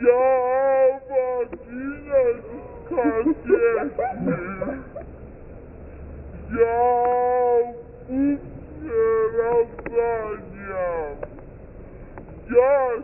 Я Я в одиннадцать Я Я в раздание. Я